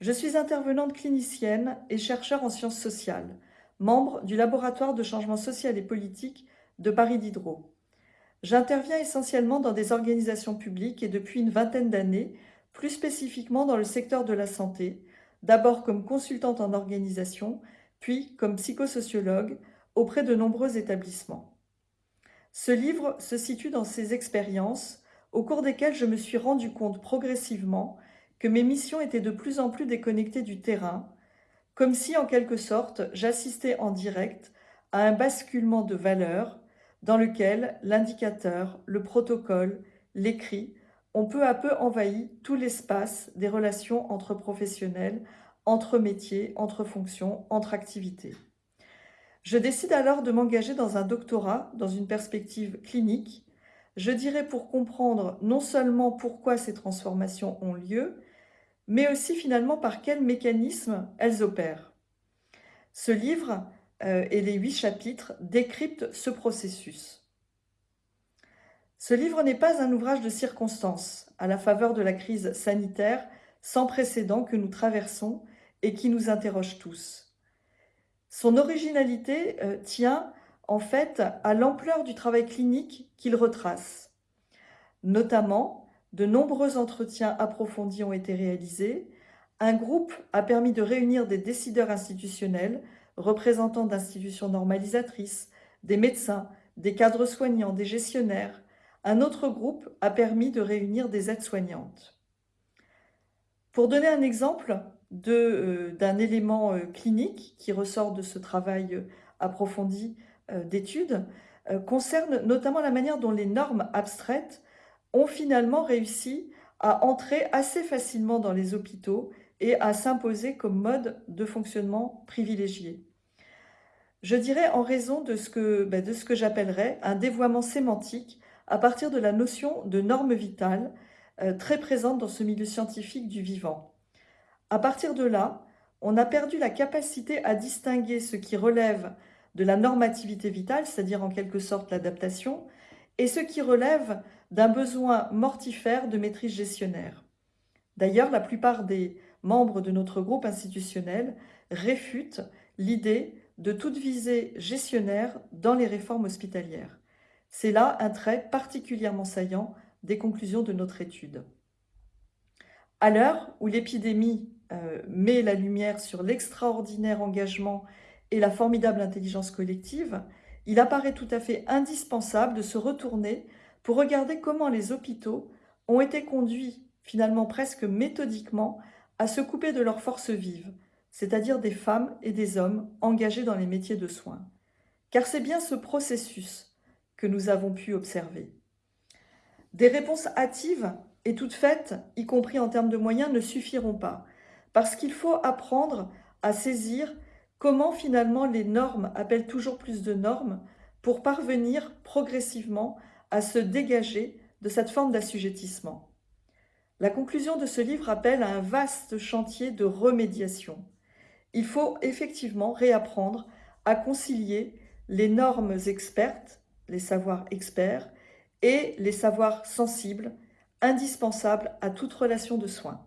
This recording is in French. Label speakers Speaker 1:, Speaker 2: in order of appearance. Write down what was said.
Speaker 1: Je suis intervenante clinicienne et chercheur en sciences sociales, membre du laboratoire de changement social et politique de Paris Diderot. J'interviens essentiellement dans des organisations publiques et depuis une vingtaine d'années, plus spécifiquement dans le secteur de la santé, d'abord comme consultante en organisation, puis comme psychosociologue auprès de nombreux établissements. Ce livre se situe dans ces expériences au cours desquelles je me suis rendu compte progressivement que mes missions étaient de plus en plus déconnectées du terrain, comme si en quelque sorte j'assistais en direct à un basculement de valeurs dans lequel l'indicateur, le protocole, l'écrit ont peu à peu envahi tout l'espace des relations entre professionnels, entre métiers, entre fonctions, entre activités. Je décide alors de m'engager dans un doctorat, dans une perspective clinique, je dirais pour comprendre non seulement pourquoi ces transformations ont lieu, mais aussi finalement par quels mécanismes elles opèrent. Ce livre euh, et les huit chapitres décryptent ce processus. Ce livre n'est pas un ouvrage de circonstance à la faveur de la crise sanitaire sans précédent que nous traversons et qui nous interroge tous. Son originalité euh, tient en fait à l'ampleur du travail clinique qu'il retrace. Notamment, de nombreux entretiens approfondis ont été réalisés, un groupe a permis de réunir des décideurs institutionnels, représentants d'institutions normalisatrices, des médecins, des cadres soignants, des gestionnaires. Un autre groupe a permis de réunir des aides-soignantes. Pour donner un exemple euh, d'un élément euh, clinique qui ressort de ce travail euh, approfondi d'études concerne notamment la manière dont les normes abstraites ont finalement réussi à entrer assez facilement dans les hôpitaux et à s'imposer comme mode de fonctionnement privilégié. Je dirais en raison de ce que, ben, j'appellerais un dévoiement sémantique à partir de la notion de norme vitale euh, très présente dans ce milieu scientifique du vivant. À partir de là, on a perdu la capacité à distinguer ce qui relève de la normativité vitale, c'est-à-dire en quelque sorte l'adaptation, et ce qui relève d'un besoin mortifère de maîtrise gestionnaire. D'ailleurs, la plupart des membres de notre groupe institutionnel réfutent l'idée de toute visée gestionnaire dans les réformes hospitalières. C'est là un trait particulièrement saillant des conclusions de notre étude. À l'heure où l'épidémie euh, met la lumière sur l'extraordinaire engagement et la formidable intelligence collective, il apparaît tout à fait indispensable de se retourner pour regarder comment les hôpitaux ont été conduits, finalement presque méthodiquement, à se couper de leurs forces vives, c'est-à-dire des femmes et des hommes engagés dans les métiers de soins. Car c'est bien ce processus que nous avons pu observer. Des réponses hâtives et toutes faites, y compris en termes de moyens, ne suffiront pas, parce qu'il faut apprendre à saisir Comment finalement les normes appellent toujours plus de normes pour parvenir progressivement à se dégager de cette forme d'assujettissement. La conclusion de ce livre appelle à un vaste chantier de remédiation. Il faut effectivement réapprendre à concilier les normes expertes, les savoirs experts, et les savoirs sensibles, indispensables à toute relation de soins.